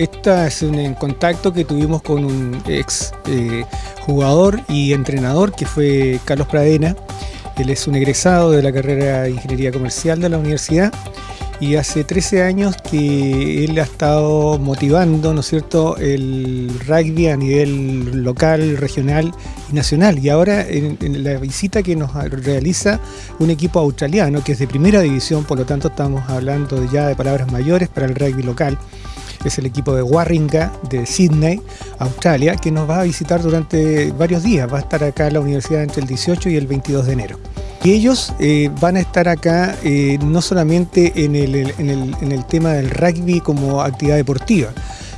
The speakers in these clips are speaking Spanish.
este es un contacto que tuvimos con un ex eh, jugador y entrenador que fue Carlos Pradena. Él es un egresado de la carrera de Ingeniería Comercial de la universidad y hace 13 años que él ha estado motivando, ¿no es cierto?, el rugby a nivel local, regional y nacional. Y ahora en, la visita que nos realiza un equipo australiano que es de primera división, por lo tanto estamos hablando ya de palabras mayores para el rugby local. Es el equipo de Warringah de Sydney, Australia, que nos va a visitar durante varios días. Va a estar acá en la universidad entre el 18 y el 22 de enero. Y ellos eh, van a estar acá eh, no solamente en el, tema del rugby como actividad deportiva,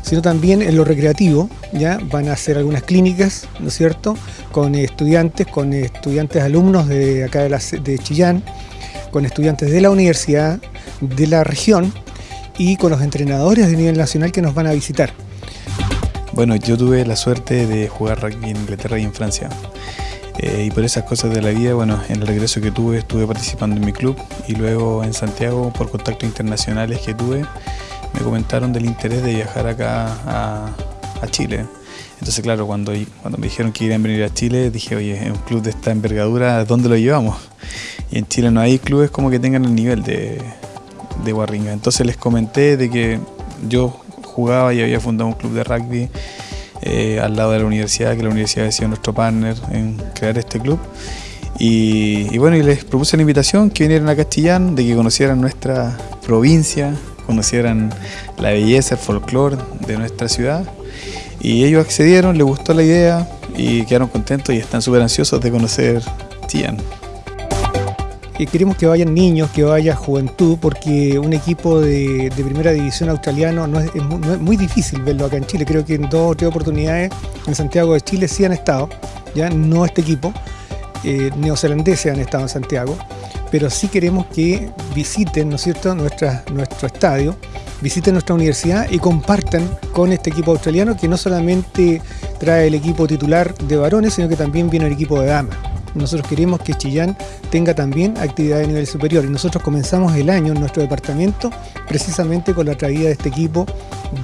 sino también en lo recreativo, ¿ya? Van a hacer algunas clínicas, ¿no es cierto?, con estudiantes, con estudiantes alumnos de acá de, de Chillán, con estudiantes de la universidad, de la región y con los entrenadores de nivel nacional que nos van a visitar. Bueno, yo tuve la suerte de jugar rugby en Inglaterra y en Francia. Eh, y por esas cosas de la vida, bueno, en el regreso que tuve estuve participando en mi club y luego en Santiago por contactos internacionales que tuve me comentaron del interés de viajar acá a, Chile. Entonces claro, cuando, cuando me dijeron que iban a venir a Chile dije, oye, un club de esta envergadura, ¿dónde lo llevamos? Y en Chile no hay clubes como que tengan el nivel de, de Warringa. Entonces les comenté de que yo jugaba y había fundado un club de rugby eh, al lado de la universidad, que la universidad ha sido nuestro partner en crear este club. Y, bueno, y les propuse la invitación que vinieran a Castellán, de que conocieran nuestra provincia, conocieran la belleza, el folclore de nuestra ciudad. Y ellos accedieron, les gustó la idea y quedaron contentos y están súper ansiosos de conocer Chillán queremos que vayan niños, que vaya juventud, porque un equipo de, primera división australiano no es, muy difícil verlo acá en Chile. Creo que en dos o tres oportunidades en Santiago de Chile sí han estado, ya no este equipo, eh, neozelandeses han estado en Santiago, pero sí queremos que visiten, ¿no es cierto?, nuestro estadio, visiten nuestra universidad y compartan con este equipo australiano que no solamente trae el equipo titular de varones, sino que también viene el equipo de damas. Nosotros queremos que Chillán tenga también actividad de nivel superior. Y nosotros comenzamos el año en nuestro departamento precisamente con la traída de este equipo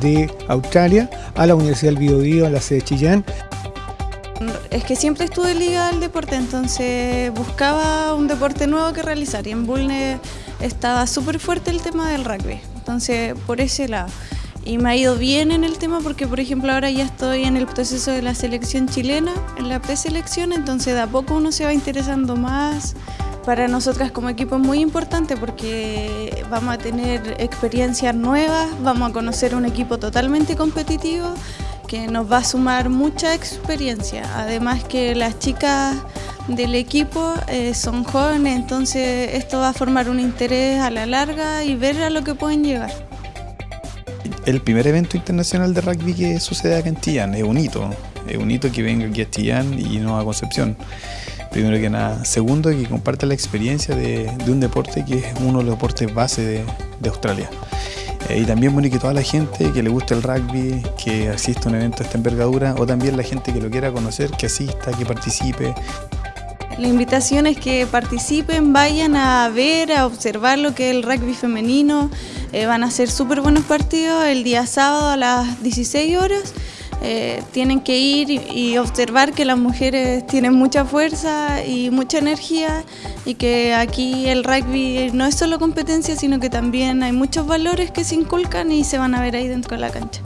de Australia a la Universidad del Biobío, a la sede de Chillán. Es que siempre estuve ligada al deporte, entonces buscaba un deporte nuevo que realizar y en Bulne estaba súper fuerte el tema del rugby, entonces por ese lado y me ha ido bien en el tema porque, por ejemplo, ahora ya estoy en el proceso de la selección chilena, en la preselección, entonces de a poco uno se va interesando más. Para nosotras como equipo es muy importante porque vamos a tener experiencias nuevas, vamos a conocer un equipo totalmente competitivo que nos va a sumar mucha experiencia. Además que las chicas del equipo eh, son jóvenes, entonces esto va a formar un interés a la larga y ver a lo que pueden llegar el primer evento internacional de rugby que sucede acá en Chillán, es un hito, es un hito que venga aquí a Chillán y no a Concepción. Primero que nada. Segundo, que comparte la experiencia de, un deporte que es uno de los deportes base de, Australia. Eh, y también bueno que toda la gente que le guste el rugby, que asista a un evento de esta envergadura, o también la gente que lo quiera conocer, que asista, que participe. La invitación es que participen, vayan a ver, a observar lo que es el rugby femenino, eh, van a ser súper buenos partidos el día sábado a las 16 horas. Eh, tienen que ir y, observar que las mujeres tienen mucha fuerza y mucha energía y que aquí el rugby no es solo competencia, sino que también hay muchos valores que se inculcan y se van a ver ahí dentro de la cancha.